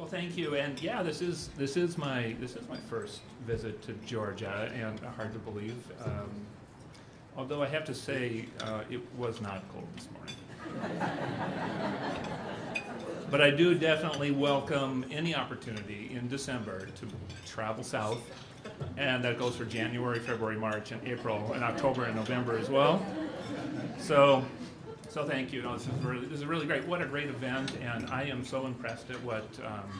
Well, thank you, and yeah, this is this is my this is my first visit to Georgia, and hard to believe. Um, although I have to say, uh, it was not cold this morning. but I do definitely welcome any opportunity in December to travel south, and that goes for January, February, March, and April, and October and November as well. So. So thank you. No, this is really this is really great. What a great event, and I am so impressed at what um,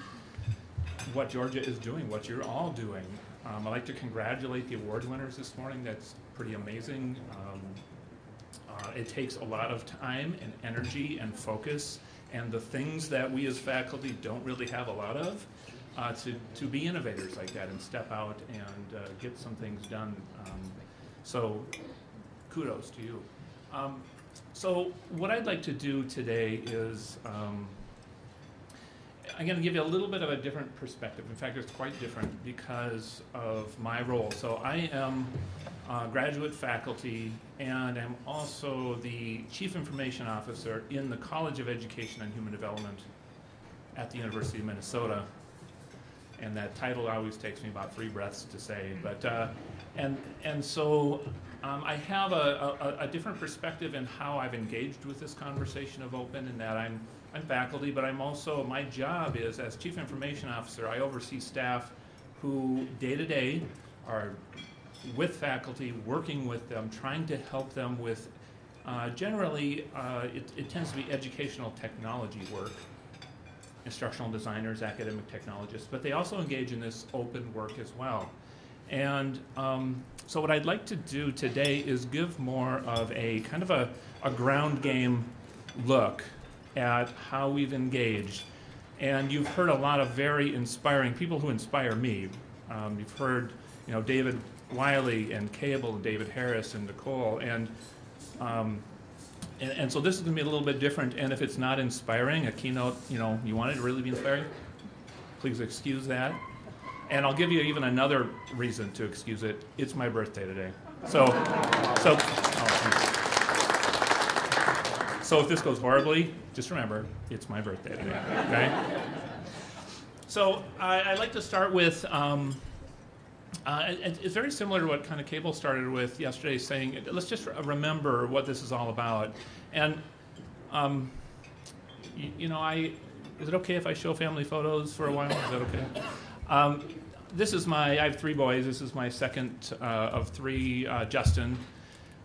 what Georgia is doing, what you're all doing. Um, I'd like to congratulate the award winners this morning. That's pretty amazing. Um, uh, it takes a lot of time and energy and focus, and the things that we as faculty don't really have a lot of. Uh, to, to be innovators like that and step out and uh, get some things done. Um, so kudos to you. So what I'd like to do today is um, I'm going to give you a little bit of a different perspective. In fact, it's quite different because of my role. So I am uh, graduate faculty and I'm also the Chief Information Officer in the College of Education and Human Development at the University of Minnesota. And that title always takes me about three breaths to say. But uh, and and so um, I have a, a, a, different perspective in how I've engaged with this conversation of open in that I'm, I'm faculty, but I'm also, my job is as Chief Information Officer, I oversee staff who day to day are with faculty, working with them, trying to help them with, uh, generally, uh, it, it tends to be educational technology work, instructional designers, academic technologists, but they also engage in this open work as well. And um, so what I'd like to do today is give more of a kind of a, a ground game look at how we've engaged. And you've heard a lot of very inspiring people who inspire me. Um, you've heard, you know, David Wiley and Cable, and David Harris and Nicole, and, um, and and so this is going to be a little bit different. And if it's not inspiring, a keynote, you know, you want it to really be inspiring, please excuse that. And I'll give you even another reason to excuse it. It's my birthday today. So, so, oh, so if this goes horribly, just remember, it's my birthday today, okay? So I, would like to start with, um, uh, it, it's very similar to what kind of Cable started with yesterday, saying, let's just remember what this is all about. And, um, you know, I, is it okay if I show family photos for a while? Is that okay? Um, this is my, I have three boys. This is my second uh, of three, uh, Justin.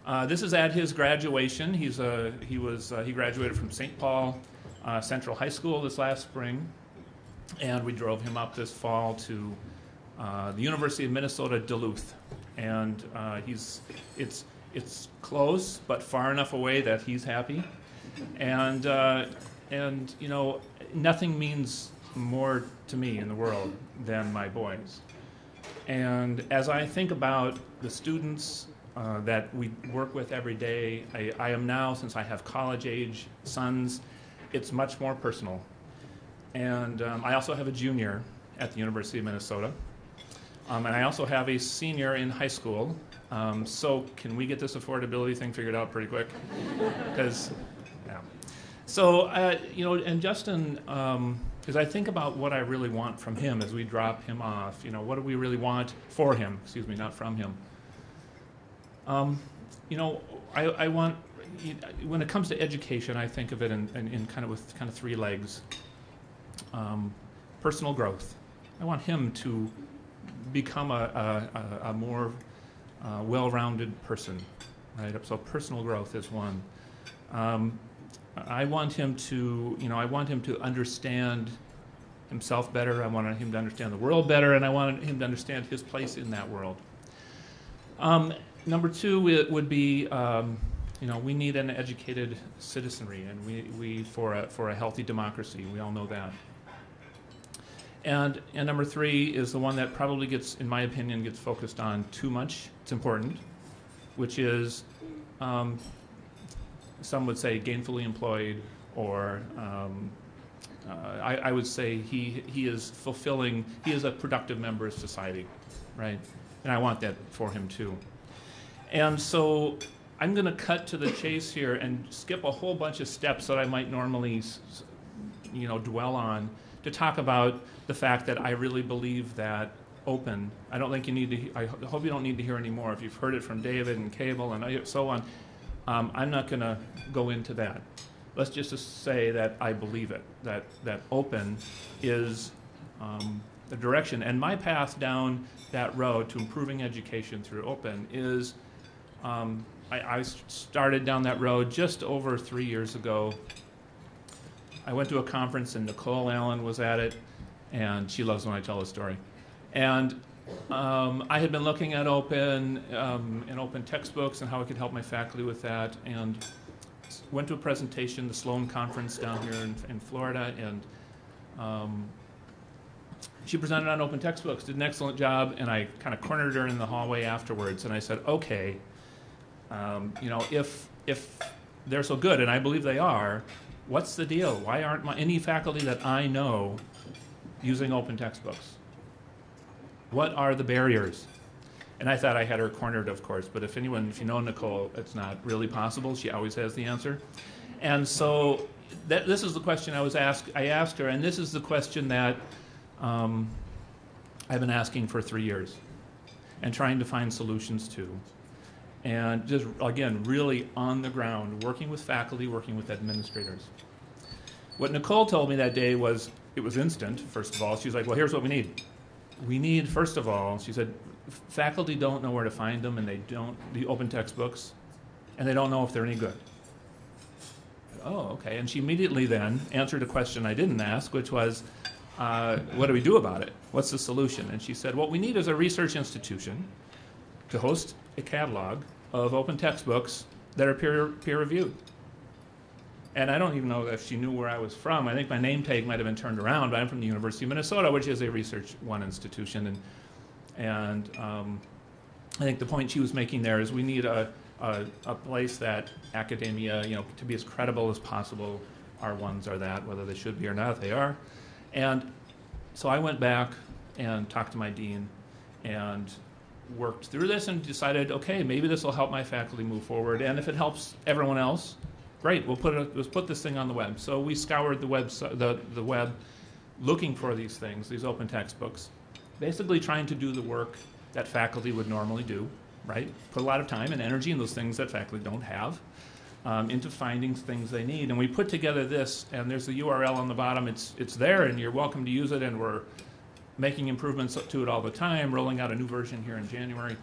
Uh, this is at his graduation. He's a, he, was, uh, he graduated from St. Paul uh, Central High School this last spring. And we drove him up this fall to uh, the University of Minnesota Duluth. And he's, it's, it's close, but far enough away that he's happy. And, and you know, nothing means more to me in the world than my boys. And as I think about the students uh, that we work with every day, I, I, am now, since I have college age sons, it's much more personal. And um, I also have a junior at the University of Minnesota. Um, and I also have a senior in high school. Um, so can we get this affordability thing figured out pretty quick? Because, yeah. So, uh, you know, and Justin, um, because I think about what I really want from him as we drop him off. You know, what do we really want for him? Excuse me, not from him. Um, you know, I, I, want when it comes to education, I think of it in, in, in kind of with kind of three legs. Um, personal growth. I want him to become a, a, a more uh, well-rounded person, right? So personal growth is one. Um, I want him to, you know, I want him to understand himself better. I want him to understand the world better, and I want him to understand his place in that world. Um, number two it would be, um, you know, we need an educated citizenry, and we, we for a for a healthy democracy. We all know that. And and number three is the one that probably gets, in my opinion, gets focused on too much. It's important, which is um, some would say gainfully employed or um, uh, I, I, would say he, he is fulfilling, he is a productive member of society, right? And I want that for him too. And so I'm going to cut to the chase here and skip a whole bunch of steps that I might normally, you know, dwell on to talk about the fact that I really believe that open. I don't think you need to. I hope you don't need to hear any more. If you've heard it from David and Cable and so on, um, I'm not going to go into that. Let's just say that I believe it. That that open is um, the direction, and my path down that road to improving education through open is. Um, I, I started down that road just over three years ago. I went to a conference and Nicole Allen was at it, and she loves when I tell the story. And um, I had been looking at open um, and open textbooks and how I could help my faculty with that, and went to a presentation, the Sloan Conference down here in, in Florida, and um, she presented on open textbooks, did an excellent job, and I kind of cornered her in the hallway afterwards, and I said, okay, um, you know, if if they're so good, and I believe they are, what's the deal? Why aren't my, any faculty that I know using open textbooks? What are the barriers? And I thought I had her cornered, of course, but if anyone, if you know Nicole, it's not really possible. She always has the answer. And so that, this is the question I was asked. I asked her, and this is the question that um, I've been asking for three years, and trying to find solutions to and just again really on the ground working with faculty working with administrators what nicole told me that day was it was instant first of all she's like well here's what we need we need first of all she said faculty don't know where to find them and they don't the open textbooks and they don't know if they're any good. Oh okay. And she immediately then answered a question i didn't ask which was uh, what do we do about it? What's the solution? And she said what we need is a research institution to host a catalog of open textbooks that are peer, peer reviewed. And I don't even know if she knew where I was from. I think my name tag might have been turned around, but I'm from the University of Minnesota, which is a Research One institution. And, and um, I think the point she was making there is we need a, a, a place that academia, you know, to be as credible as possible. Our ones are that, whether they should be or not, they are. And so I went back and talked to my dean and worked through this and decided, okay, maybe this will help my faculty move forward. And if it helps everyone else, great. We'll put it, let's put this thing on the web. So we scoured the web, the, the web, looking for these things, these open textbooks, basically trying to do the work that faculty would normally do, right? Put a lot of time and energy in those things that faculty don't have. Um, into finding things they need, and we put together this. And there's the URL on the bottom. It's it's there, and you're welcome to use it. And we're making improvements to it all the time, rolling out a new version here in January.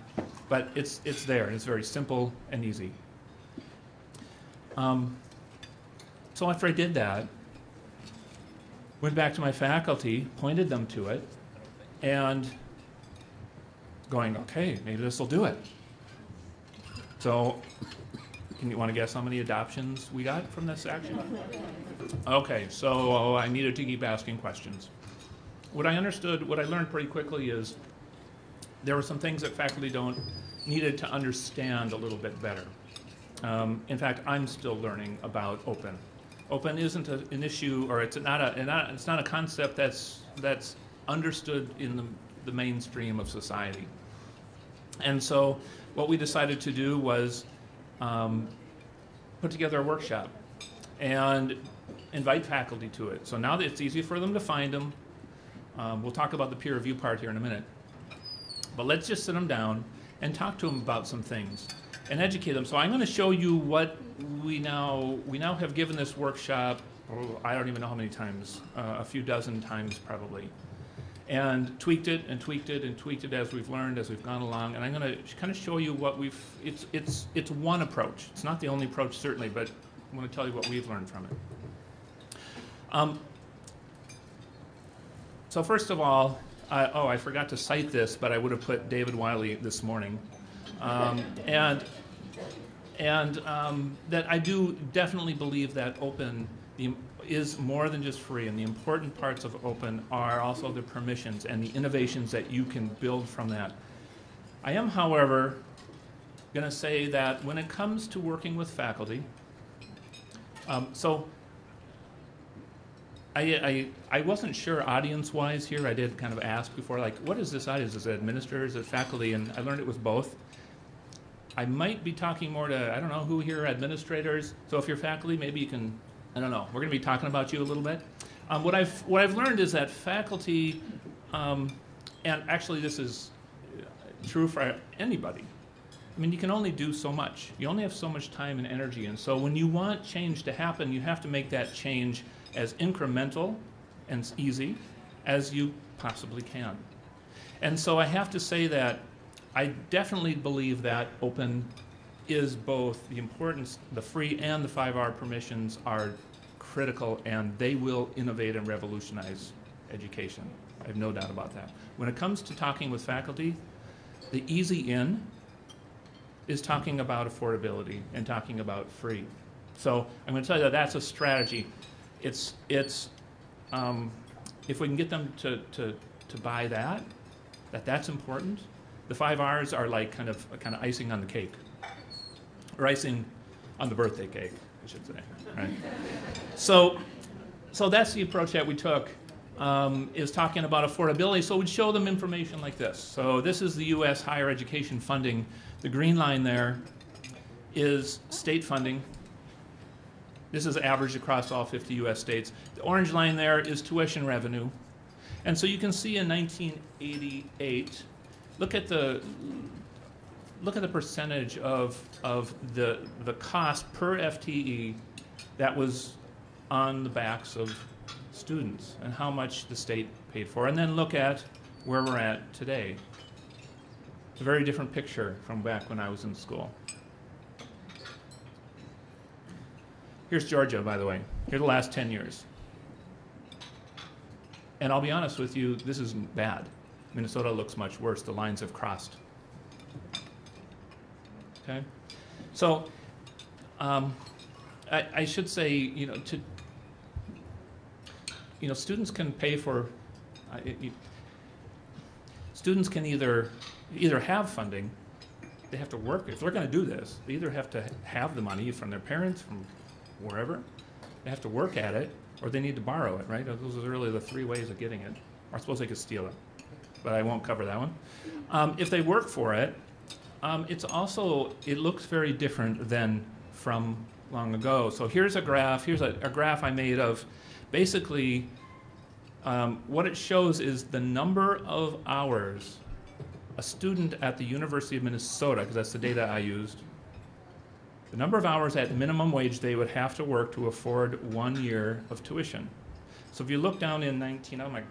But it's, it's there, and it's very simple and easy. Um, so after I did that, went back to my faculty, pointed them to it, and going, okay, maybe this will do it. So, can you want to guess how many adoptions we got from this action? Okay, so I needed to keep asking questions what I understood, what I learned pretty quickly is there were some things that faculty don't needed to understand a little bit better. Um, in fact, I'm still learning about open. Open isn't a, an issue, or it's not a, it's not a concept that's that's understood in the, the mainstream of society. And so, what we decided to do was um, put together a workshop and invite faculty to it. So now that it's easy for them to find them, um, we'll talk about the peer review part here in a minute. But let's just sit them down and talk to them about some things and educate them. So I'm going to show you what we now we now have given this workshop. Oh, I don't even know how many times, uh, a few dozen times probably, and tweaked it and tweaked it and tweaked it as we've learned as we've gone along. And I'm going to kind of show you what we've. It's it's it's one approach. It's not the only approach certainly, but I want to tell you what we've learned from it. Um, so first of all, oh, I forgot to cite this, but I would have put David Wiley this morning, um, and and um, that I do definitely believe that open the, is more than just free, and the important parts of open are also the permissions and the innovations that you can build from that. I am, however, going to say that when it comes to working with faculty, um, so I, I, I wasn't sure audience wise here. I did kind of ask before, like, what is this audience? Is it administrators, is it faculty? And I learned it was both. I might be talking more to, I don't know who here administrators. So if you're faculty, maybe you can, I don't know. We're going to be talking about you a little bit. Um, what I've what I've learned is that faculty, um, and actually this is uh, true for anybody. I mean, you can only do so much. You only have so much time and energy, and so when you want change to happen, you have to make that change as incremental and easy as you possibly can. And so I have to say that I definitely believe that open is both the importance, the free and the five R permissions are critical and they will innovate and revolutionize education. I have no doubt about that. When it comes to talking with faculty, the easy in is talking about affordability and talking about free. So I'm going to tell you that that's a strategy. It's, it's, um, if we can get them to, to, to buy that, that that's important, the five R's are like kind of, kind of icing on the cake. Or icing on the birthday cake, I should say, right? So, so that's the approach that we took, um, is talking about affordability. So we'd show them information like this. So this is the U.S. higher education funding. The green line there is state funding. This is average across all 50 U.S. states. The orange line there is tuition revenue. And so you can see in 1988, look at the look at the percentage of of the the cost per FTE that was on the backs of students and how much the state paid for, and then look at where we're at today. It's a very different picture from back when I was in school. Here's Georgia, by the way. Here the last 10 years. And I'll be honest with you, this isn't bad. Minnesota looks much worse. The lines have crossed. Okay? So, um, I, I should say, you know, to, you know, students can pay for, uh, it- students can either, either have funding, they have to work, if they're gonna do this, they either have to have the money from their parents, from wherever, they have to work at it, or they need to borrow it, right? Those are really the three ways of getting it. Or I suppose they could steal it, but I won't cover that one. Um, if they work for it, um, it's also, it looks very different than from long ago. So here's a graph, here's a, a graph I made of basically um, what it shows is the number of hours a student at the University of Minnesota, because that's the data I used, the number of hours at minimum wage they would have to work to afford one year of tuition. So if you look down in 19, oh my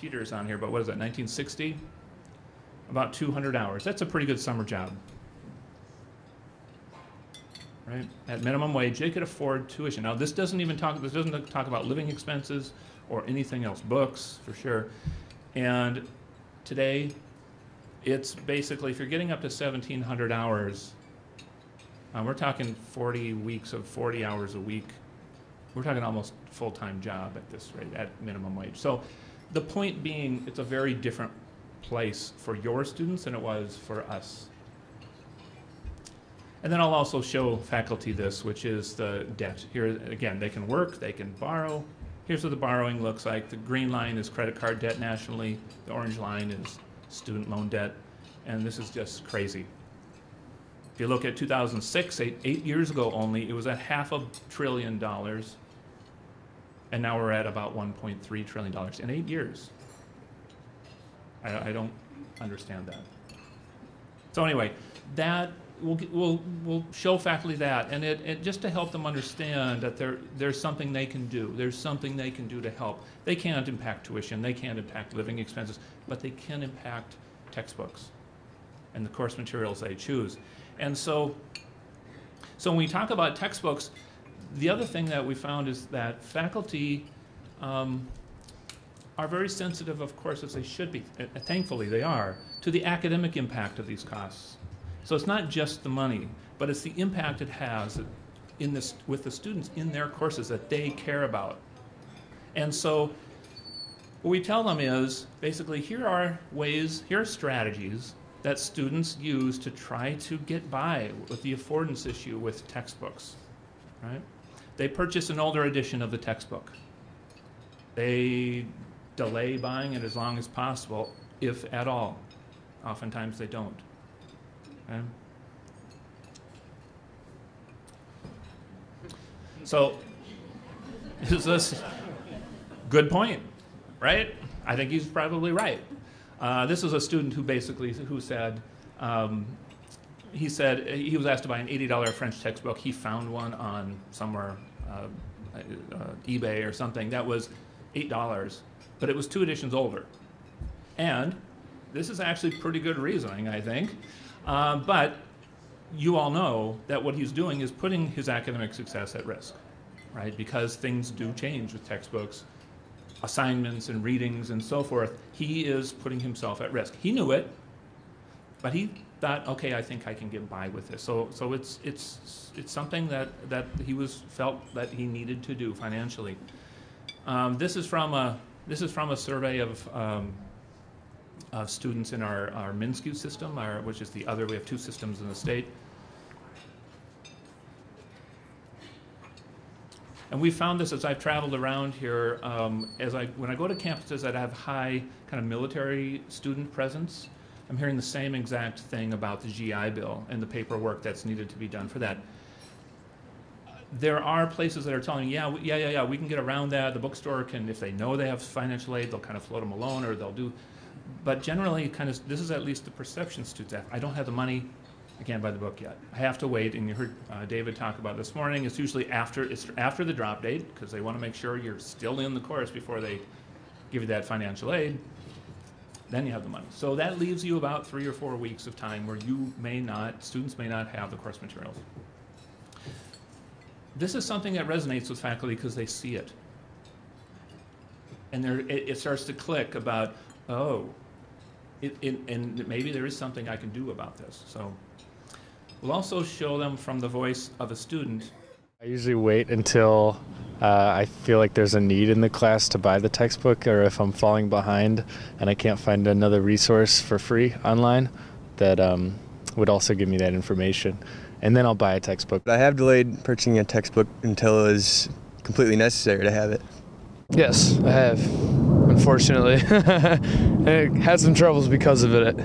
cheaters on here, but what is that, 1960? About 200 hours. That's a pretty good summer job. Right? At minimum wage, they could afford tuition. Now, this doesn't even talk, this doesn't talk about living expenses or anything else, books for sure. And today, it's basically, if you're getting up to 1,700 hours, uh, we're talking 40 weeks of 40 hours a week. We're talking almost full-time job at this rate, at minimum wage. So the point being, it's a very different place for your students than it was for us. And then I'll also show faculty this, which is the debt. Here, again, they can work, they can borrow. Here's what the borrowing looks like. The green line is credit card debt nationally. The orange line is student loan debt. And this is just crazy. If you look at 2006, eight, eight years ago only, it was at half a trillion dollars. And now we're at about 1.3 trillion dollars in eight years. I, I don't understand that. So anyway, that we'll, we'll, we'll show faculty that, and it, it just to help them understand that there, there's something they can do. There's something they can do to help. They can't impact tuition, they can't impact living expenses, but they can impact textbooks and the course materials they choose. And so, so when we talk about textbooks, the other thing that we found is that faculty um, are very sensitive, of course, as they should be. Uh, thankfully, they are to the academic impact of these costs. So it's not just the money, but it's the impact it has in this with the students in their courses that they care about. And so what we tell them is basically here are ways, here are strategies that students use to try to get by with the affordance issue with textbooks. Right? They purchase an older edition of the textbook. They delay buying it as long as possible, if at all. Oftentimes they don't. Okay? So, is this Good point, right? I think he's probably right. Uh, this is a student who basically who said, um, he said he was asked to buy an $80 French textbook. He found one on somewhere, uh, uh, eBay or something that was $8, but it was two editions older. And this is actually pretty good reasoning, I think. Uh, but you all know that what he's doing is putting his academic success at risk, right? Because things do change with textbooks, assignments and readings and so forth. He is putting himself at risk. He knew it, but he thought, okay, I think I can get by with this. So, so it's it's it's something that that he was felt that he needed to do financially. Um, this is from a this is from a survey of. Um, of students in our, our MnSCU system, our, which is the other, we have two systems in the state. And we found this as I've traveled around here, um, as I, when I go to campuses that have high kind of military student presence, I'm hearing the same exact thing about the GI Bill and the paperwork that's needed to be done for that. There are places that are telling, yeah, yeah, yeah, yeah, we can get around that. The bookstore can, if they know they have financial aid, they'll kind of float them a loan or they'll do. But generally, kind of, this is at least the perception students have. I don't have the money, I can't buy the book yet. I have to wait, and you heard uh, David talk about this morning. It's usually after it's after the drop date because they want to make sure you're still in the course before they give you that financial aid. Then you have the money. So that leaves you about three or four weeks of time where you may not, students may not have the course materials. This is something that resonates with faculty because they see it. And there, it, it starts to click about, oh, it, it, and maybe there is something I can do about this. So we'll also show them from the voice of a student. I usually wait until uh, I feel like there's a need in the class to buy the textbook, or if I'm falling behind and I can't find another resource for free online that um, would also give me that information. And then I'll buy a textbook. I have delayed purchasing a textbook until it is completely necessary to have it. Yes, I have. Unfortunately, I had some troubles because of it.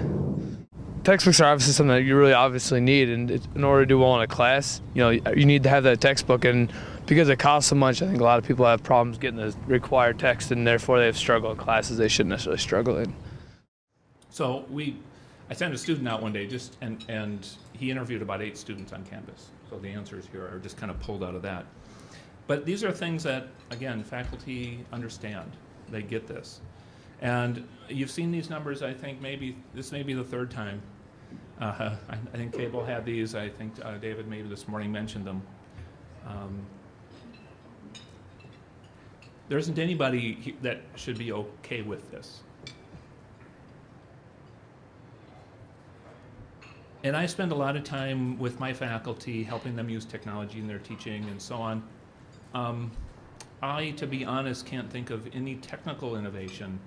Textbooks are obviously something that you really obviously need, and in order to do well in a class, you know, you need to have that textbook. And because it costs so much, I think a lot of people have problems getting the required text, and therefore they have struggled in classes they shouldn't necessarily struggle in. So we, I sent a student out one day, just and and he interviewed about eight students on campus. So the answers here are just kind of pulled out of that. But these are things that, again, faculty understand. They get this. And you've seen these numbers, I think, maybe, this may be the third time. Uh, I, I, think Cable had these. I think uh, David maybe this morning mentioned them. Um, there isn't anybody that should be okay with this. And I spend a lot of time with my faculty helping them use technology in their teaching and so on. Um, I, to be honest, can't think of any technical innovation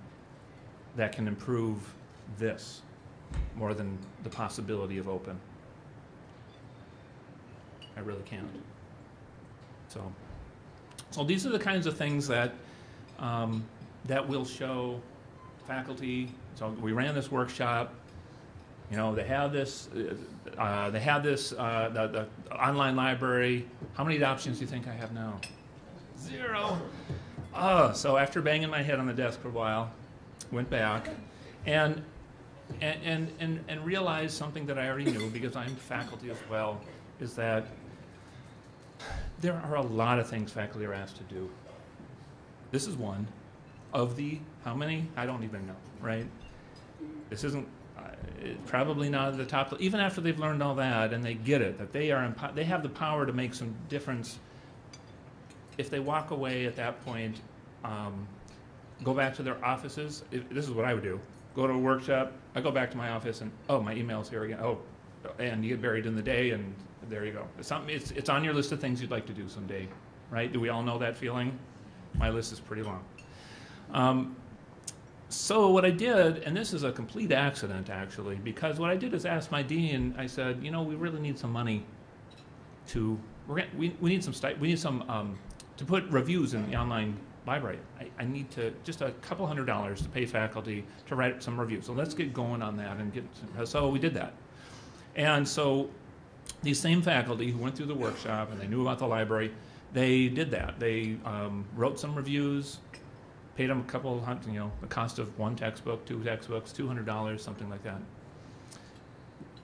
that can improve this more than the possibility of open. I really can't. So, so these are the kinds of things that um, that will show faculty. So we ran this workshop. You know, they have this. Uh, they have this. Uh, the, the online library. How many options do you think I have now? zero. Oh, so after banging my head on the desk for a while, went back and and, and, and, and realized something that I already knew because I'm faculty as well, is that there are a lot of things faculty are asked to do. This is one of the, how many? I don't even know, right? This isn't uh, probably not at the top, even after they've learned all that and they get it, that they are, they have the power to make some difference if they walk away at that point, um, go back to their offices. If, this is what I would do. Go to a workshop. I go back to my office and oh, my email's here again. Oh, and you get buried in the day, and there you go. It's, something, it's, it's on your list of things you'd like to do someday, right? Do we all know that feeling? My list is pretty long. Um, so what I did, and this is a complete accident actually, because what I did is ask my dean. I said, you know, we really need some money to we, we need some we need some um, to put reviews in the online library. I, I, need to just a couple hundred dollars to pay faculty to write some reviews. So let's get going on that and get. So we did that, and so these same faculty who went through the workshop and they knew about the library, they did that. They um, wrote some reviews, paid them a couple hundred, you know, the cost of one textbook, two textbooks, two hundred dollars, something like that.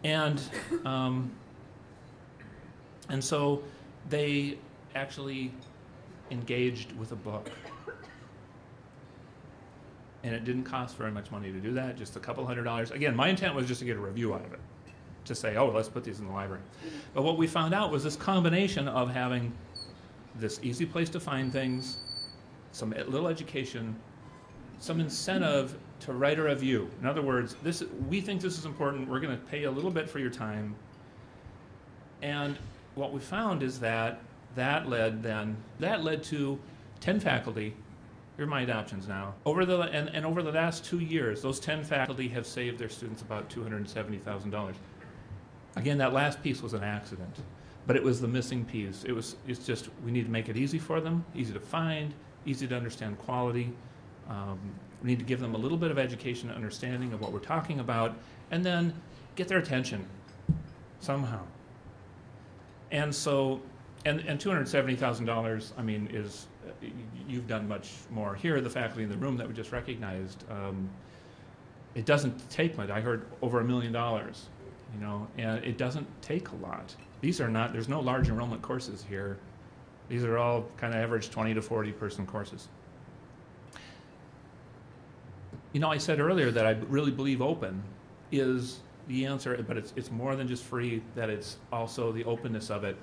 And um, and so they actually engaged with a book. And it didn't cost very much money to do that, just a couple hundred dollars. Again, my intent was just to get a review out of it, to say, oh, let's put these in the library. But what we found out was this combination of having this easy place to find things, some little education, some incentive to write a review. In other words, this we think this is important. We're going to pay a little bit for your time. And what we found is that that led then that led to 10 faculty here are my adoptions now. Over the and, and over the last two years those 10 faculty have saved their students about $270000 again that last piece was an accident but it was the missing piece. It was it's just we need to make it easy for them easy to find easy to understand quality. Um, we need to give them a little bit of education and understanding of what we're talking about and then get their attention somehow. And so, and, and two hundred seventy thousand dollars, I mean, is, you've done much more here, the faculty in the room that we just recognized. um, It doesn't take much, I heard over a million dollars, you know, and it doesn't take a lot. These are not, there's no large enrollment courses here. These are all kind of average twenty to forty person courses. You know, I said earlier that I really believe open is the answer, but it's, it's more than just free, that it's also the openness of it.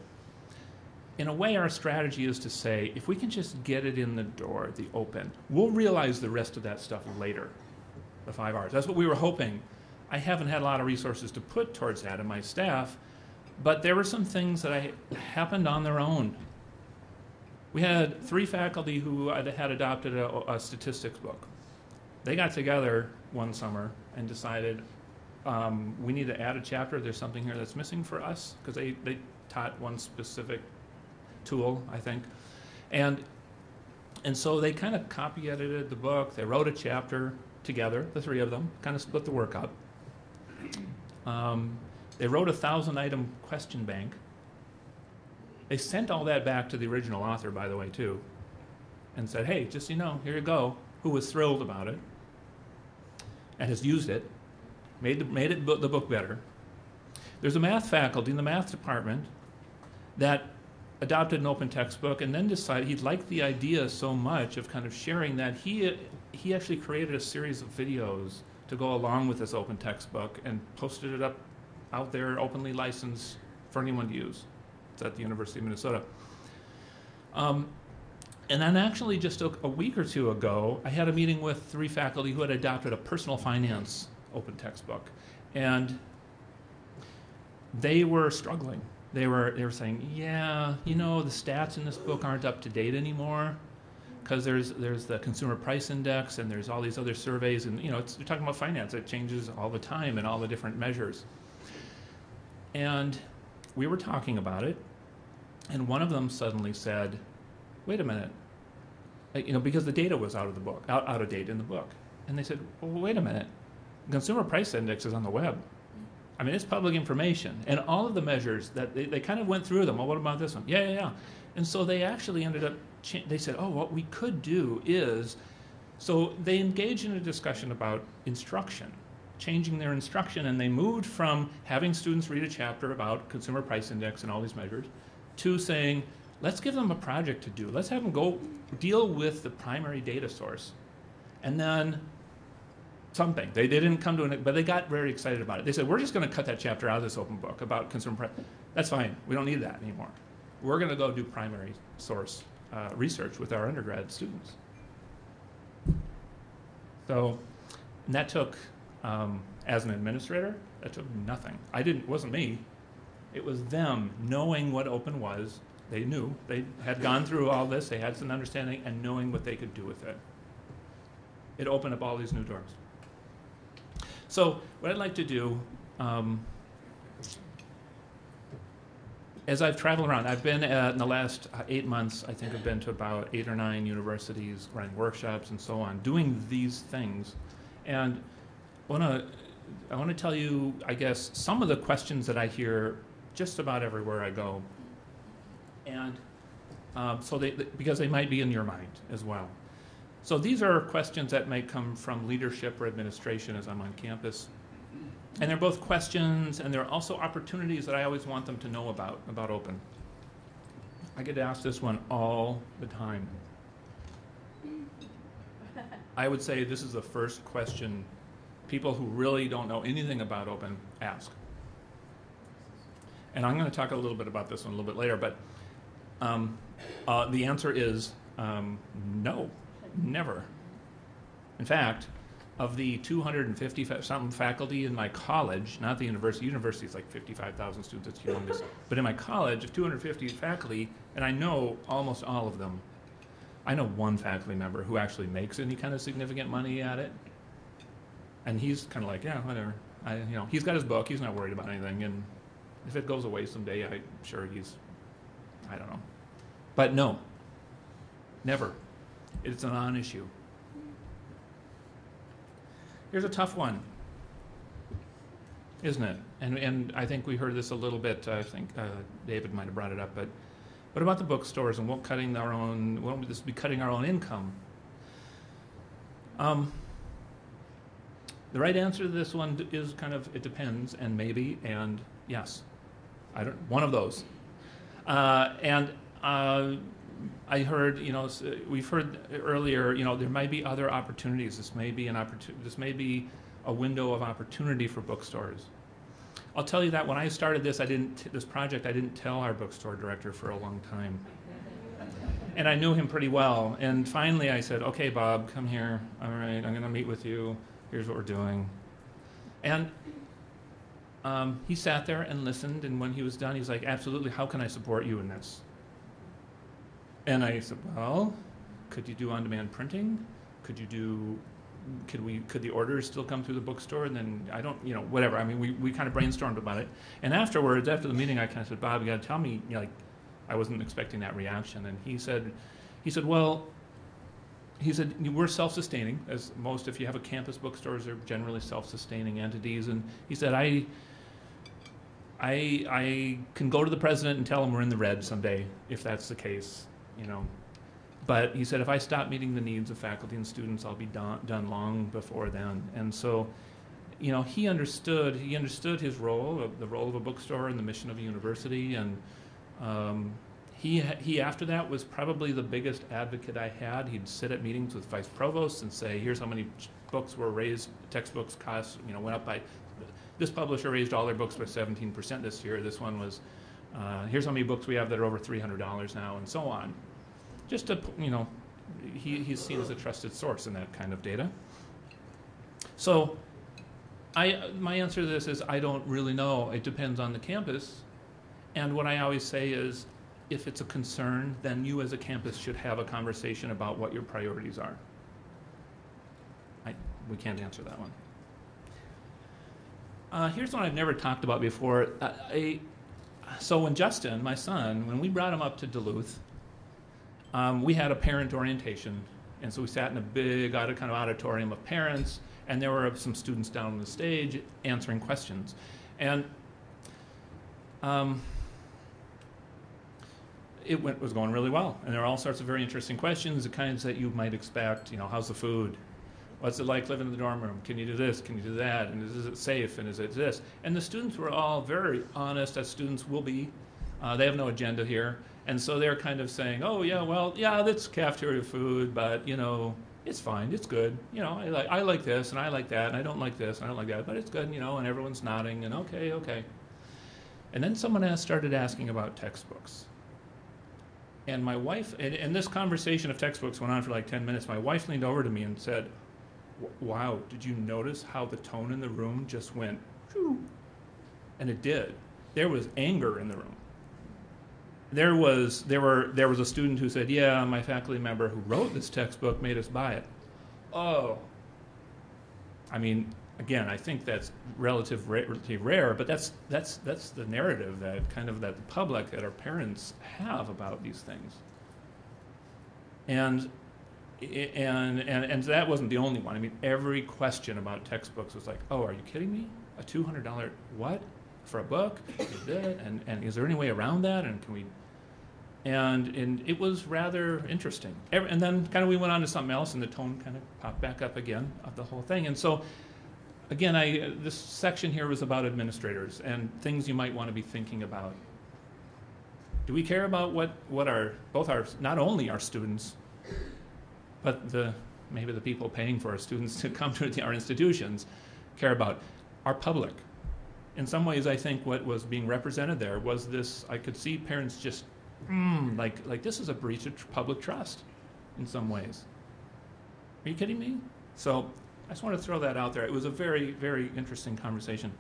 In a way, our strategy is to say, if we can just get it in the door, the open, we'll realize the rest of that stuff later, the five R's. That's what we were hoping. I haven't had a lot of resources to put towards that in my staff, but there were some things that I happened on their own. We had three faculty who had had adopted a, a statistics book. They got together one summer and decided, um, we need to add a chapter. There's something here that's missing for us because they, they taught one specific tool, I think. And, and so they kind of copy edited the book. They wrote a chapter together, the three of them, kind of split the work up. Um, they wrote a thousand item question bank. They sent all that back to the original author, by the way, too, and said, hey, just so you know, here you go, who was thrilled about it and has used it made, the, made it, the book better. There's a math faculty in the math department that adopted an open textbook and then decided he liked the idea so much of kind of sharing that he, he actually created a series of videos to go along with this open textbook and posted it up out there, openly licensed for anyone to use. It's at the University of Minnesota. Um, and then actually just a, a week or two ago, I had a meeting with three faculty who had adopted a personal finance open textbook. And they were struggling. They were, they were saying, yeah, you know, the stats in this book aren't up to date anymore because there's, there's the consumer price index and there's all these other surveys and, you know, it's, you're talking about finance. It changes all the time and all the different measures. And we were talking about it and one of them suddenly said, wait a minute, you know, because the data was out of the book, out, out of date in the book. And they said, well, wait a minute, consumer price index is on the web. I mean, it's public information. And all of the measures that they, they kind of went through them. Well, what about this one? Yeah, yeah, yeah. And so they actually ended up, they said, oh, what we could do is, so they engaged in a discussion about instruction, changing their instruction. And they moved from having students read a chapter about consumer price index and all these measures to saying, let's give them a project to do. Let's have them go deal with the primary data source. And then something. They, they didn't come to an, but they got very excited about it. They said, we're just going to cut that chapter out of this open book about consumer price. That's fine. We don't need that anymore. We're going to go do primary source uh, research with our undergrad students. So, and that took, um, as an administrator, that took nothing. I didn't, it wasn't me. It was them knowing what open was. They knew. They had gone through all this. They had some understanding and knowing what they could do with it. It opened up all these new doors. So what I'd like to do, um, as I've traveled around, I've been uh, in the last uh, eight months. I think I've been to about eight or nine universities, running workshops and so on, doing these things, and want to. I want to tell you, I guess, some of the questions that I hear just about everywhere I go, and um, so they because they might be in your mind as well. So these are questions that may come from leadership or administration as I'm on campus. And they're both questions and they're also opportunities that I always want them to know about, about open. I get asked this one all the time. I would say this is the first question people who really don't know anything about open ask. And I'm going to talk a little bit about this one a little bit later, but um, uh, the answer is um, no, never. In fact, of the 250 fa- something faculty in my college, not the university, university is like 55,000 students, it's humongous. But in my college, of 250 faculty, and I know almost all of them, I know one faculty member who actually makes any kind of significant money at it. And he's kind of like, yeah, whatever. I, you know, he's got his book, he's not worried about anything, and if it goes away someday, I'm sure he's, I don't know. But no, never. It's a non-issue. Here's a tough one, isn't it? And, and I think we heard this a little bit, I think uh, David might have brought it up, but what about the bookstores and won't cutting our own, won't this be cutting our own income? Um, the right answer to this one is kind of, it depends, and maybe, and yes. I don't, one of those. Uh, and uh, I heard, you know, we've heard earlier, you know, there might be other opportunities. This may be an opportunity. This may be a window of opportunity for bookstores. I'll tell you that when I started this, I didn't this project. I didn't tell our bookstore director for a long time, and I knew him pretty well. And finally, I said, "Okay, Bob, come here. All right, I'm going to meet with you. Here's what we're doing." And um, he sat there and listened, and when he was done, he's like, "Absolutely. How can I support you in this?" And I said, "Well, could you do on-demand printing? Could you do? Could we? Could the orders still come through the bookstore? And then I don't, you know, whatever. I mean, we, we kind of brainstormed about it. And afterwards, after the meeting, I kind of said, Bob, you got to tell me, you know, like, I wasn't expecting that reaction. And he said, he said, well." He said, "We're self-sustaining, as most. If you have a campus bookstores, are generally self-sustaining entities." And he said, "I, I, I can go to the president and tell him we're in the red someday, if that's the case, you know. But he said, if I stop meeting the needs of faculty and students, I'll be done, done long before then. And so, you know, he understood, he understood his role, the role of a bookstore and the mission of a university. And um, he, he, after that, was probably the biggest advocate I had. He'd sit at meetings with vice provosts and say, here's how many books were raised, textbooks costs, you know, went up by this publisher raised all their books by 17% this year. This one was, uh, here's how many books we have that are over $300 now, and so on. Just to, you know, he, he's seen as a trusted source in that kind of data. So, I, my answer to this is I don't really know. It depends on the campus. And what I always say is if it's a concern, then you as a campus should have a conversation about what your priorities are. I, we can't answer that one. Uh, here's one I've never talked about before. Uh, I, so when Justin, my son, when we brought him up to Duluth, um, we had a parent orientation, and so we sat in a big kind of auditorium of parents, and there were some students down on the stage answering questions, and um, it went, was going really well, and there were all sorts of very interesting questions, the kinds that you might expect. You know, how's the food? What's it like living in the dorm room? Can you do this? Can you do that? And is, is it safe? And is it this? And the students were all very honest, as students will be. Uh, they have no agenda here. And so they're kind of saying, oh, yeah, well, yeah, that's cafeteria food, but, you know, it's fine. It's good. You know, I like, I like this and I like that and I don't like this and I don't like that, but it's good, you know, and everyone's nodding and okay, okay. And then someone asked, started asking about textbooks. And my wife, and, and this conversation of textbooks went on for like 10 minutes. My wife leaned over to me and said, Wow, did you notice how the tone in the room just went, Phew." and it did. There was anger in the room. There was, there, were, there was a student who said, Yeah, my faculty member who wrote this textbook made us buy it. Oh. I mean, again, I think that's relative, relatively rare, but that's, that's, that's the narrative that kind of that the public, that our parents have about these things. And, and, and, and that wasn't the only one. I mean, every question about textbooks was like, oh, are you kidding me? A $200 what? For a book? And, and is there any way around that? And can we, And, and it was rather interesting. And then kind of we went on to something else, and the tone kind of popped back up again of the whole thing. And so, again, I, this section here was about administrators and things you might want to be thinking about. Do we care about what, what our, both our, not only our students, but the, maybe the people paying for our students to come to our institutions care about? Our public. In some ways, I think what was being represented there was this, I could see parents just, mm, like, like this is a breach of tr- public trust in some ways. Are you kidding me? So I just want to throw that out there. It was a very, very interesting conversation.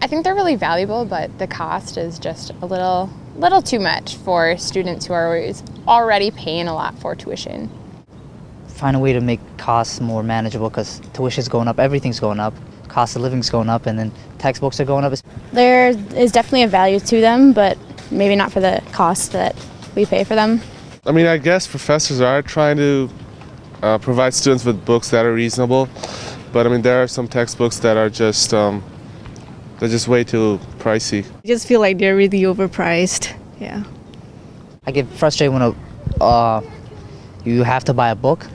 I think they're really valuable, but the cost is just a little little too much for students who are already paying a lot for tuition. find a way to make costs more manageable because tuition's going up, everything's going up, cost of living's going up, and then textbooks are going up. There is definitely a value to them, but maybe not for the cost that we pay for them. I mean, I guess professors are trying to uh, provide students with books that are reasonable, but I mean, there are some textbooks that are just um, they're just way too pricey. I just feel like they're really overpriced. Yeah. I get frustrated when a, uh, you have to buy a book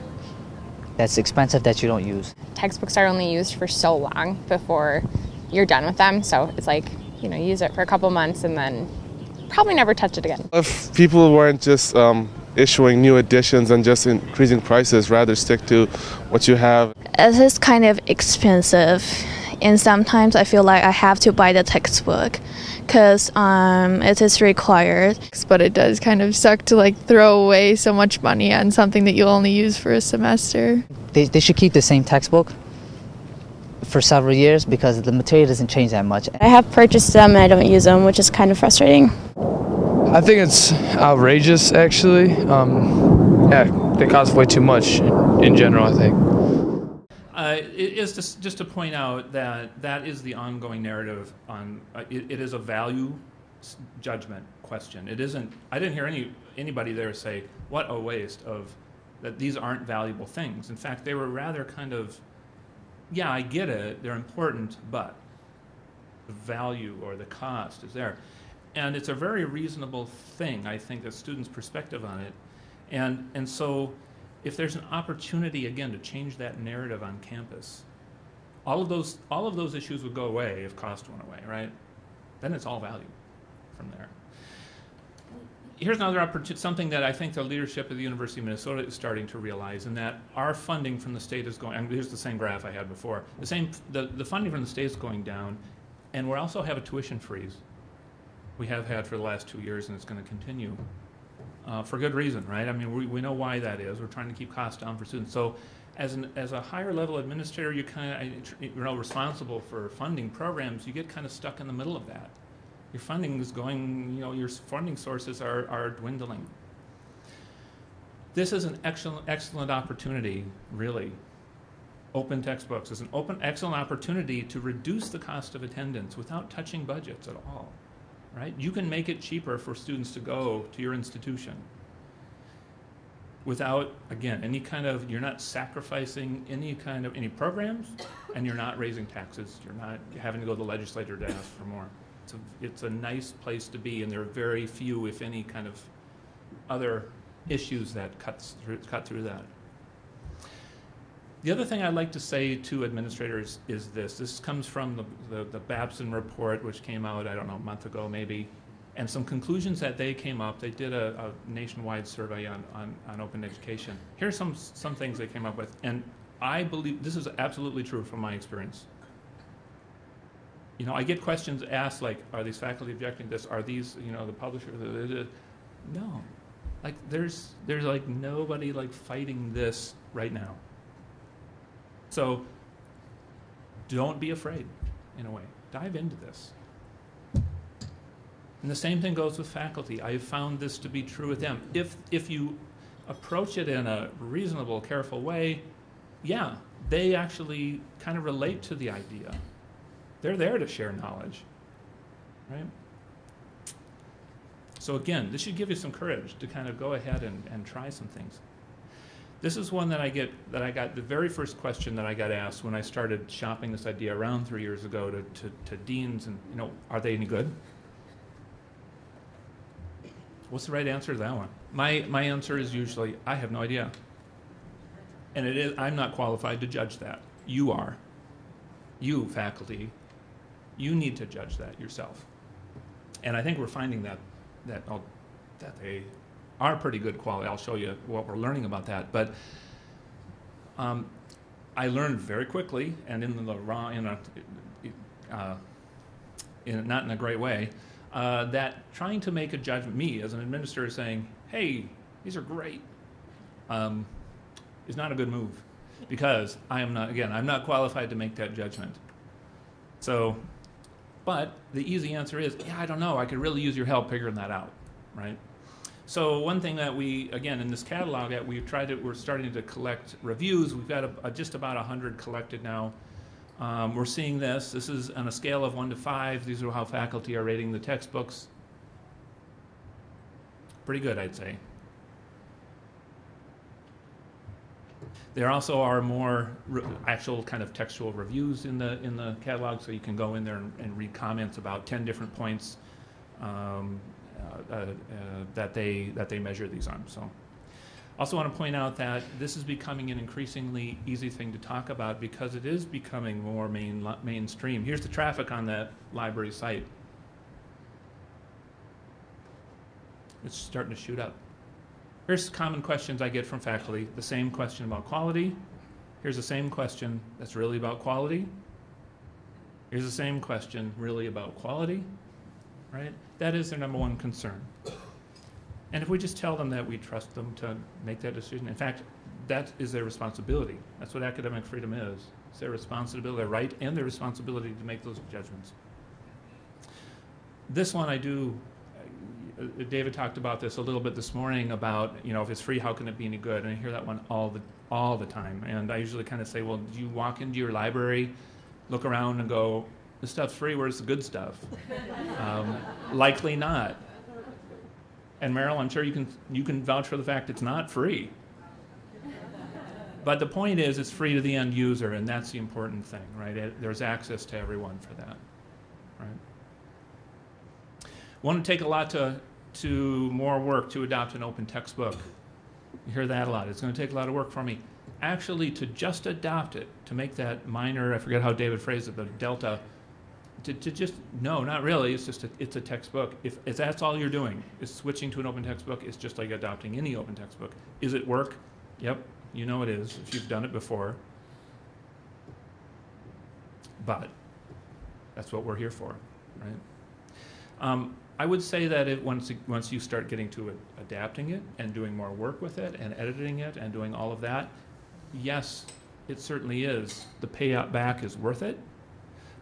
that's expensive that you don't use. Textbooks are only used for so long before you're done with them, so it's like, you know, use it for a couple months and then probably never touch it again. If people weren't just um, issuing new editions and just increasing prices, rather stick to what you have. It is kind of expensive, and sometimes I feel like I have to buy the textbook because um, it is required. But it does kind of suck to like throw away so much money on something that you'll only use for a semester. They, they should keep the same textbook for several years because the material doesn't change that much. I have purchased them and I don't use them, which is kind of frustrating. I think it's outrageous, actually. Um, yeah, they cost way too much in, in general. I think. Uh, it is just, just to point out that that is the ongoing narrative on, uh, it, it is a value judgment question. It isn't, I didn't hear any, anybody there say, what a waste of, that these aren't valuable things. In fact, they were rather kind of, yeah, I get it, they're important, but the value or the cost is there. And it's a very reasonable thing, I think, a student's perspective on it. And, and so if there's an opportunity, again, to change that narrative on campus, all of those, all of those issues would go away if cost went away, right? Then it's all value from there. Here's another opportunity, something that I think the leadership of the University of Minnesota is starting to realize, and that our funding from the state is going, and here's the same graph I had before, the same, the, the funding from the state is going down, and we also have a tuition freeze. We have had for the last two years, and it's going to continue uh, for good reason, right? I mean, we, we know why that is. We're trying to keep costs down for students. So, as an as a higher level administrator, you kind of you know responsible for funding programs. You get kind of stuck in the middle of that. Your funding is going, you know, your funding sources are are dwindling. This is an excellent excellent opportunity, really. Open textbooks is an open excellent opportunity to reduce the cost of attendance without touching budgets at all right? You can make it cheaper for students to go to your institution without, again, any kind of, you're not sacrificing any kind of, any programs, and you're not raising taxes. You're not having to go to the legislature to ask for more. It's a, it's a nice place to be, and there are very few, if any, kind of other issues that cuts through, cut through that. The other thing I'd like to say to administrators is this. This comes from the, the, the Babson report, which came out, I don't know, a month ago maybe, and some conclusions that they came up. They did a, a nationwide survey on, on, on open education. Here's some, some things they came up with, and I believe this is absolutely true from my experience. You know, I get questions asked like, are these faculty objecting to this? Are these, you know, the publisher? the- the- the-" No. Like, there's, there's like nobody like fighting this right now. So don't be afraid, in a way. Dive into this. And the same thing goes with faculty. I have found this to be true with them. If, if you approach it in a reasonable, careful way, yeah, they actually kind of relate to the idea. They're there to share knowledge, right? So again, this should give you some courage to kind of go ahead and, and try some things. This is one that I get that I got the very first question that I got asked when I started shopping this idea around three years ago to, to, to deans and you know, are they any good? What's the right answer to that one? My, my answer is usually, I have no idea. And it is, I'm not qualified to judge that. You are. You, faculty, you need to judge that yourself. And I think we're finding that, that, oh, that they are pretty good quality. I'll show you what we're learning about that. But um, I learned very quickly and in the wrong, in a, uh, in, not in a great way, uh, that trying to make a judgment, me as an administrator saying, hey, these are great, um, is not a good move because I am not, again, I'm not qualified to make that judgment. So, but the easy answer is, yeah, I don't know. I could really use your help figuring that out, right? So one thing that we, again, in this catalog, that we've tried to, we're starting to collect reviews. We've got a, a, just about 100 collected now. Um, we're seeing this. This is on a scale of 1 to 5. These are how faculty are rating the textbooks. Pretty good, I'd say. There also are more actual kind of textual reviews in the in the catalog, so you can go in there and, and read comments about 10 different points um, Uh, uh, that they that they measure these on. So. Also want to point out that this is becoming an increasingly easy thing to talk about because it is becoming more main, mainstream. Here's the traffic on that library site. It's starting to shoot up. Here's common questions I get from faculty. The same question about quality. Here's the same question that's really about quality. Here's the same question really about quality, right? That is their number one concern. And if we just tell them that we trust them to make that decision, in fact, that is their responsibility. That's what academic freedom is. It's their responsibility, their right, and their responsibility to make those judgments. This one I do, uh, David talked about this a little bit this morning about, you know, if it's free, how can it be any good? And I hear that one all the, all the time. And I usually kind of say, well, do you walk into your library, look around and go, this stuff's free, where's the good stuff? um, likely not. And Meryl, I'm sure you can, you can vouch for the fact it's not free. But the point is, it's free to the end user, and that's the important thing, right? It, there's access to everyone for that, right? Want to take a lot to, to more work to adopt an open textbook. You hear that a lot. It's going to take a lot of work for me. Actually, to just adopt it, to make that minor, I forget how David phrased it, the delta to, to just no, not really. It's just a, it's a textbook. If, if that's all you're doing is switching to an open textbook, it's just like adopting any open textbook. Is it work? Yep, you know it is if you've done it before. But that's what we're here for, right? Um, I would say that it, once once you start getting to it, adapting it and doing more work with it and editing it and doing all of that, yes, it certainly is. The payout back is worth it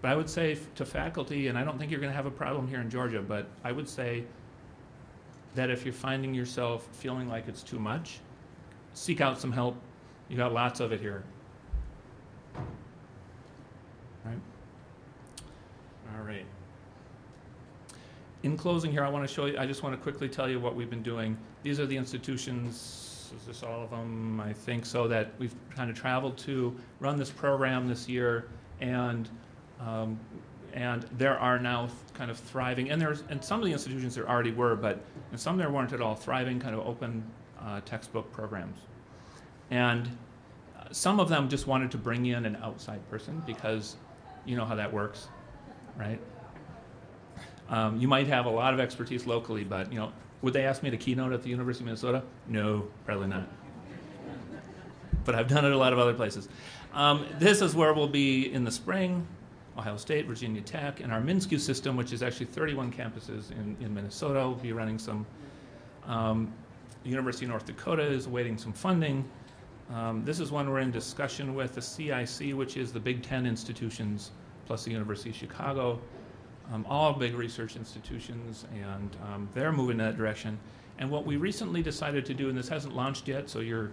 but I would say to faculty, and I don't think you're going to have a problem here in Georgia, but I would say that if you're finding yourself feeling like it's too much, seek out some help. You got lots of it here. Right? All right. In closing here, I want to show you, I just want to quickly tell you what we've been doing. These are the institutions, is this all of them? I think so, that we've kind of traveled to, run this program this year, and um, and there are now kind of thriving, and there's and some of the institutions there already were, but and some there weren't at all thriving kind of open uh, textbook programs. And uh, some of them just wanted to bring in an outside person because you know how that works, right? Um, you might have a lot of expertise locally, but you know, would they ask me to keynote at the University of Minnesota? No, probably not. But I've done it a lot of other places. Um, this is where we'll be in the spring. Ohio State, Virginia Tech, and our MnSCU system, which is actually 31 campuses in, in Minnesota, will be running some. Um, the University of North Dakota is awaiting some funding. Um, this is one we're in discussion with the CIC, which is the Big Ten institutions, plus the University of Chicago, um, all big research institutions, and um, they're moving in that direction. And what we recently decided to do, and this hasn't launched yet, so you're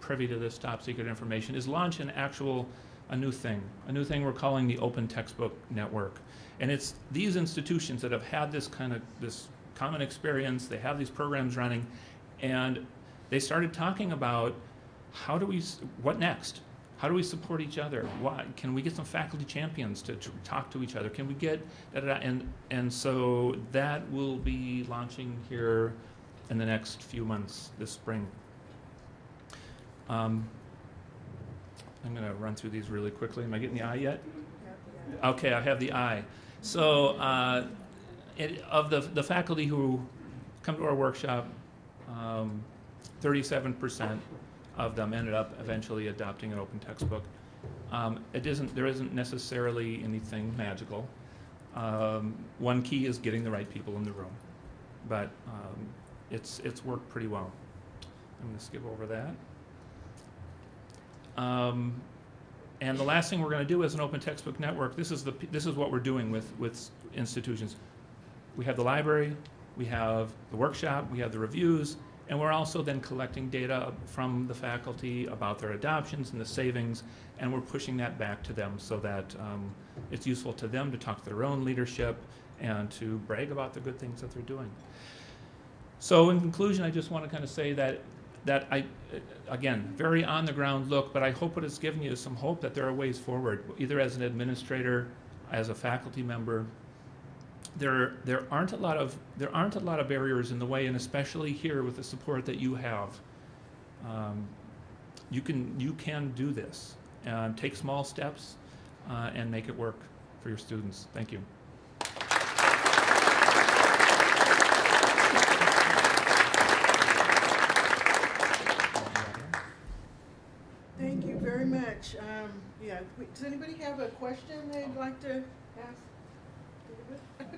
privy to this top secret information, is launch an actual a new thing, a new thing we're calling the Open Textbook Network. And it's these institutions that have had this kind of this common experience, they have these programs running, and they started talking about how do we, what next? How do we support each other? Why, can we get some faculty champions to, to talk to each other? Can we get, da, da, da, and, and so that will be launching here in the next few months this spring. Um, I'm going to run through these really quickly. Am I getting the eye yet? Okay, I have the eye. So, uh, it, of the, the faculty who come to our workshop, um, 37% of them ended up eventually adopting an open textbook. Um, it isn't, there isn't necessarily anything magical. Um, one key is getting the right people in the room, but um, it's, it's worked pretty well. I'm going to skip over that. Um, and the last thing we're going to do as an open textbook network, this is, the, this is what we're doing with, with institutions. We have the library, we have the workshop, we have the reviews, and we're also then collecting data from the faculty about their adoptions and the savings, and we're pushing that back to them so that um, it's useful to them to talk to their own leadership and to brag about the good things that they're doing. So in conclusion, I just want to kind of say that that I, again, very on the ground look, but I hope it has given you some hope that there are ways forward, either as an administrator, as a faculty member. There, there aren't a lot of there aren't a lot of barriers in the way, and especially here with the support that you have, um, you can you can do this. and take small steps uh, and make it work for your students. Thank you. Thank you very much. Um, yeah, w- does anybody have a question they'd like to ask?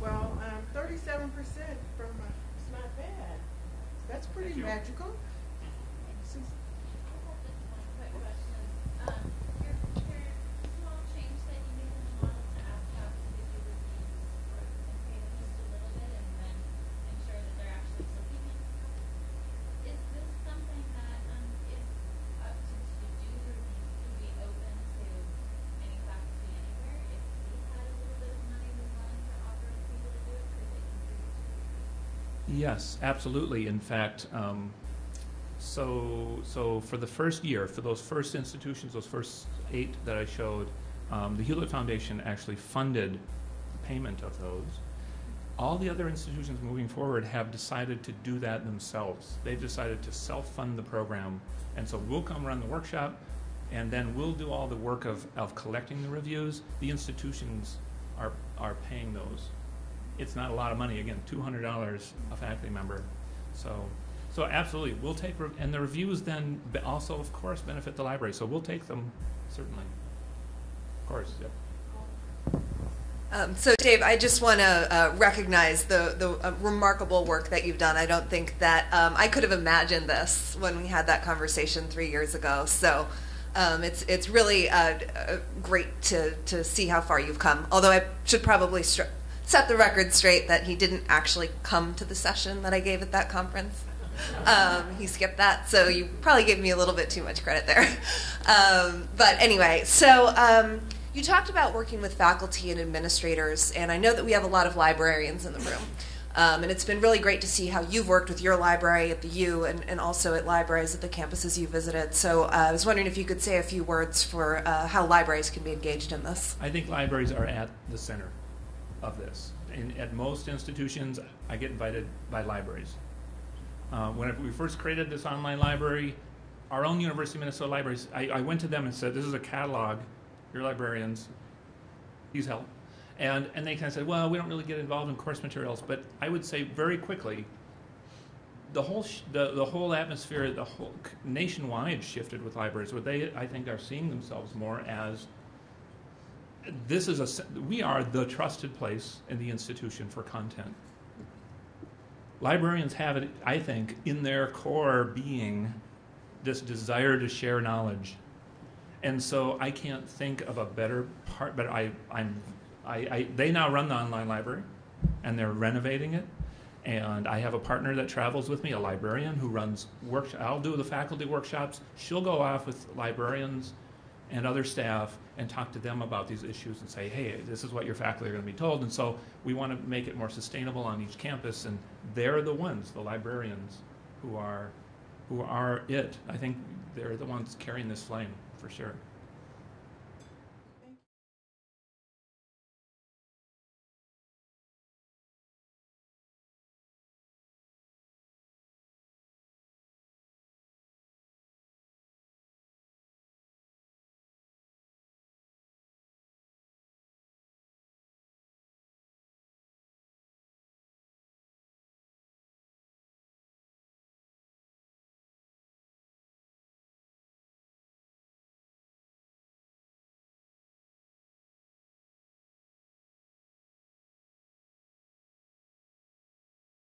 Well, um, thirty-seven percent from, uh, it's not bad. That's pretty Thank you. magical. Yes, absolutely. In fact, um, so so for the first year, for those first institutions, those first eight that I showed, um, the Hewlett Foundation actually funded the payment of those. All the other institutions moving forward have decided to do that themselves. They've decided to self-fund the program, and so we'll come run the workshop, and then we'll do all the work of, of collecting the reviews. The institutions are are paying those it's not a lot of money. Again, two hundred dollars a faculty member. So, so absolutely, we'll take and the reviews then also, of course, benefit the library. So we'll take them certainly. Of course, yeah. Um, so, Dave, I just want to uh, recognize the the uh, remarkable work that you've done. I don't think that um, I could have imagined this when we had that conversation three years ago. So, um, it's it's really uh, uh, great to to see how far you've come. Although I should probably set the record straight that he didn't actually come to the session that I gave at that conference. Um, he skipped that, so you probably gave me a little bit too much credit there. Um, but anyway, so um, you talked about working with faculty and administrators, and I know that we have a lot of librarians in the room. Um, and it's been really great to see how you've worked with your library at the U and, and also at libraries at the campuses you visited. So uh, I was wondering if you could say a few words for uh, how libraries can be engaged in this. I think libraries are at the center of this. At most institutions, I get invited by libraries. Uh, when we first created this online library, our own University of Minnesota libraries, I, I went to them and said, "This is a catalog. You're librarians. Use help." And and they kind of said, "Well, we don't really get involved in course materials." But I would say very quickly, the whole the the whole atmosphere, the whole nationwide shifted with libraries, where they I think are seeing themselves more as this is a we are the trusted place in the institution for content. Librarians have it, I think, in their core being this desire to share knowledge. And so I can't think of a better part, but I, I'm, I, I, they now run the online library and they're renovating it. And I have a partner that travels with me, a librarian who runs work. I'll do the faculty workshops. She'll go off with librarians and other staff and talk to them about these issues and say, hey, this is what your faculty are going to be told. And so we want to make it more sustainable on each campus. And they're the ones, the librarians, who are, who are it. I think they're the ones carrying this flame for sure.